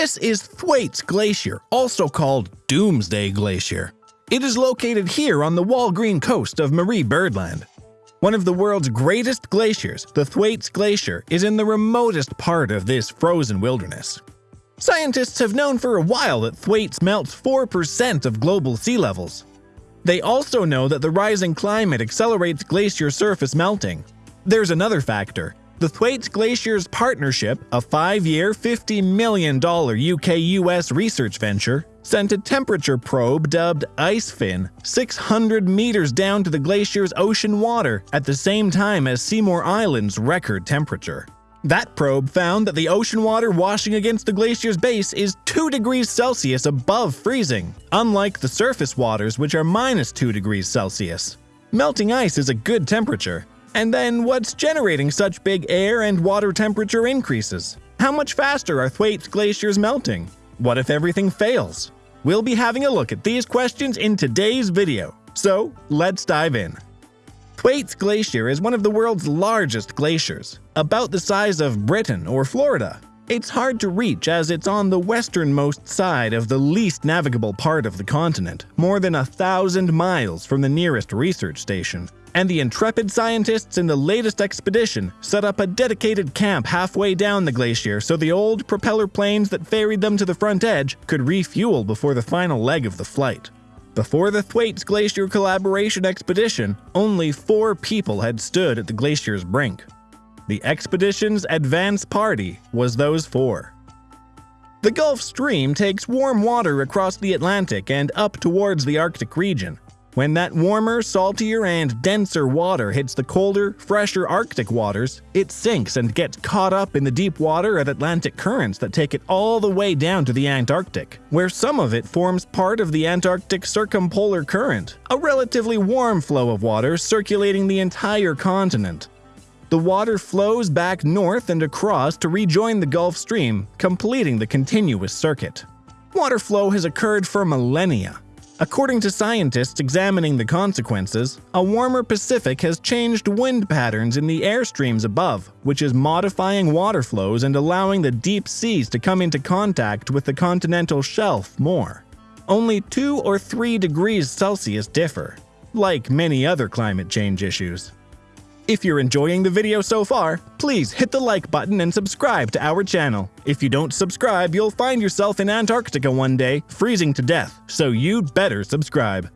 This is Thwaites Glacier, also called Doomsday Glacier. It is located here on the Walgreen coast of Marie Byrd Land. One of the world's greatest glaciers, the Thwaites Glacier, is in the remotest part of this frozen wilderness. Scientists have known for a while that Thwaites melts 4% of global sea levels. They also know that the rising climate accelerates glacier surface melting. There's another factor. The Thwaites Glaciers Partnership, a five-year, $50 million UK-US research venture, sent a temperature probe dubbed IceFin 600 meters down to the glacier's ocean water at the same time as Seymour Island's record temperature. That probe found that the ocean water washing against the glacier's base is 2 degrees Celsius above freezing, unlike the surface waters which are minus 2 degrees Celsius. Melting ice is a good temperature, and then what's generating such big air and water temperature increases? How much faster are Thwaites glaciers melting? What if everything fails? We'll be having a look at these questions in today's video, so let's dive in. Thwaites Glacier is one of the world's largest glaciers, about the size of Britain or Florida. It's hard to reach as it's on the westernmost side of the least navigable part of the continent, more than a thousand miles from the nearest research station and the intrepid scientists in the latest expedition set up a dedicated camp halfway down the glacier so the old propeller planes that ferried them to the front edge could refuel before the final leg of the flight. Before the Thwaites Glacier Collaboration Expedition, only four people had stood at the glacier's brink. The expedition's advance party was those four. The Gulf Stream takes warm water across the Atlantic and up towards the Arctic region, when that warmer, saltier, and denser water hits the colder, fresher Arctic waters, it sinks and gets caught up in the deep water of Atlantic currents that take it all the way down to the Antarctic, where some of it forms part of the Antarctic Circumpolar Current, a relatively warm flow of water circulating the entire continent. The water flows back north and across to rejoin the Gulf Stream, completing the continuous circuit. Water flow has occurred for millennia, According to scientists examining the consequences, a warmer Pacific has changed wind patterns in the air streams above, which is modifying water flows and allowing the deep seas to come into contact with the continental shelf more. Only 2 or 3 degrees Celsius differ, like many other climate change issues. If you're enjoying the video so far, please hit the like button and subscribe to our channel. If you don't subscribe, you'll find yourself in Antarctica one day, freezing to death, so you'd better subscribe.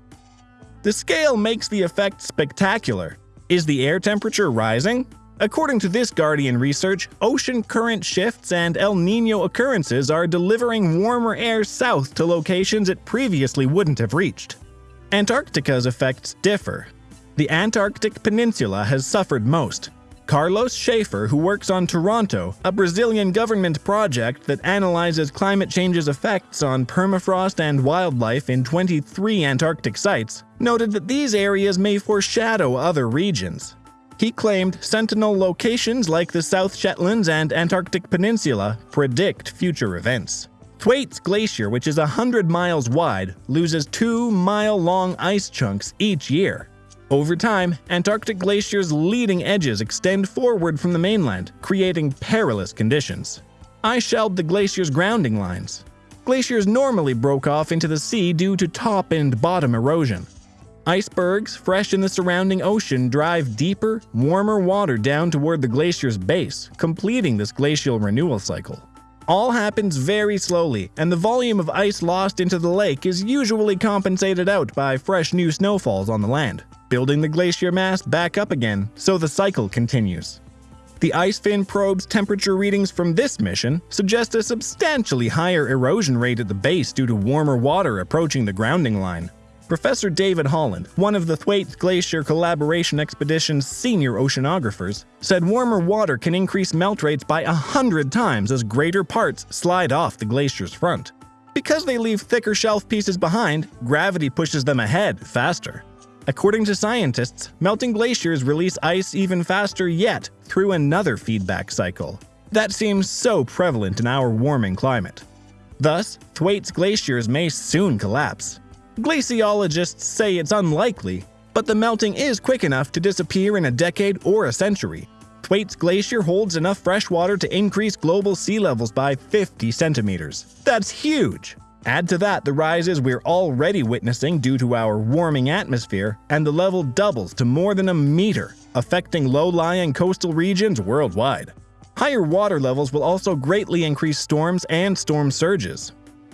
The scale makes the effect spectacular. Is the air temperature rising? According to this Guardian research, ocean current shifts and El Nino occurrences are delivering warmer air south to locations it previously wouldn't have reached. Antarctica's effects differ, the Antarctic Peninsula has suffered most. Carlos Schaefer, who works on Terrantar, a Brazilian government project that analyzes climate change's effects on permafrost and wildlife in 23 Antarctic sites, noted that these areas may foreshadow other regions. He claimed sentinel locations like the South Shetlands and Antarctic Peninsula predict future events. Thwaites Glacier, which is 100 miles wide, loses 2 mile long ice chunks each year. Over time, Antarctic glaciers' leading edges extend forward from the mainland, creating perilous conditions. I shelled the glacier's grounding lines. Glaciers normally broke off into the sea due to top and bottom erosion. Icebergs, fresh in the surrounding ocean, drive deeper, warmer water down toward the glacier's base, completing this glacial renewal cycle. All happens very slowly, and the volume of ice lost into the lake is usually compensated out by fresh new snowfalls on the land, building the glacier mass back up again, so the cycle continues. The IceFin probe's temperature readings from this mission suggest a substantially higher erosion rate at the base due to warmer water approaching the grounding line, Professor David Holland, one of the Thwaites Glacier Collaboration Expedition's senior oceanographers, said warmer water can increase melt rates by a hundred times as greater parts slide off the glacier's front. Because they leave thicker shelf pieces behind, gravity pushes them ahead faster. According to scientists, melting glaciers release ice even faster yet through another feedback cycle. That seems so prevalent in our warming climate. Thus, Thwaites glaciers may soon collapse. Glaciologists say it's unlikely, but the melting is quick enough to disappear in a decade or a century. Thwaites Glacier holds enough fresh water to increase global sea levels by 50 centimeters. That's huge! Add to that the rises we're already witnessing due to our warming atmosphere, and the level doubles to more than a meter, affecting low-lying coastal regions worldwide. Higher water levels will also greatly increase storms and storm surges.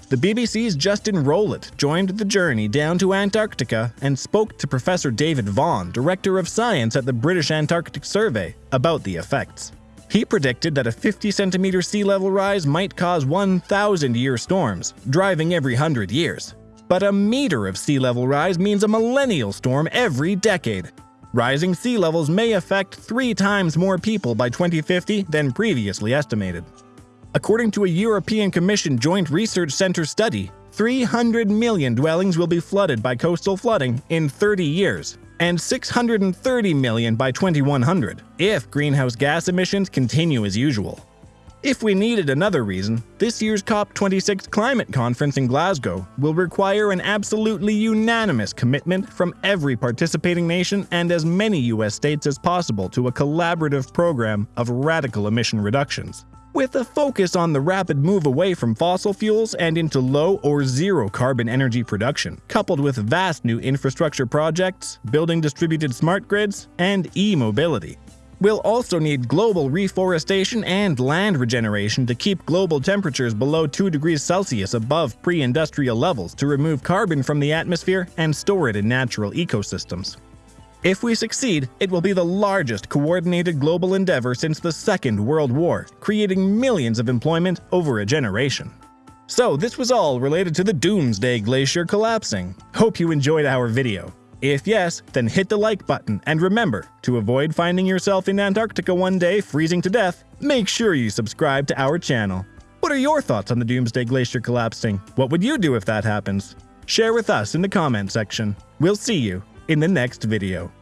The BBC's Justin Rowlatt joined the journey down to Antarctica and spoke to Professor David Vaughan, Director of Science at the British Antarctic Survey, about the effects. He predicted that a 50 centimeter sea level rise might cause 1,000 year storms, driving every 100 years. But a meter of sea level rise means a millennial storm every decade. Rising sea levels may affect three times more people by 2050 than previously estimated. According to a European Commission Joint Research Center study, 300 million dwellings will be flooded by coastal flooding in 30 years, and 630 million by 2100 if greenhouse gas emissions continue as usual. If we needed another reason, this year's COP26 climate conference in Glasgow will require an absolutely unanimous commitment from every participating nation and as many US states as possible to a collaborative program of radical emission reductions with a focus on the rapid move away from fossil fuels and into low or zero carbon energy production, coupled with vast new infrastructure projects, building distributed smart grids, and e-mobility. We'll also need global reforestation and land regeneration to keep global temperatures below 2 degrees Celsius above pre-industrial levels to remove carbon from the atmosphere and store it in natural ecosystems. If we succeed, it will be the largest coordinated global endeavor since the Second World War, creating millions of employment over a generation. So this was all related to the Doomsday Glacier collapsing. Hope you enjoyed our video. If yes, then hit the like button and remember, to avoid finding yourself in Antarctica one day freezing to death, make sure you subscribe to our channel. What are your thoughts on the Doomsday Glacier collapsing? What would you do if that happens? Share with us in the comment section. We'll see you in the next video.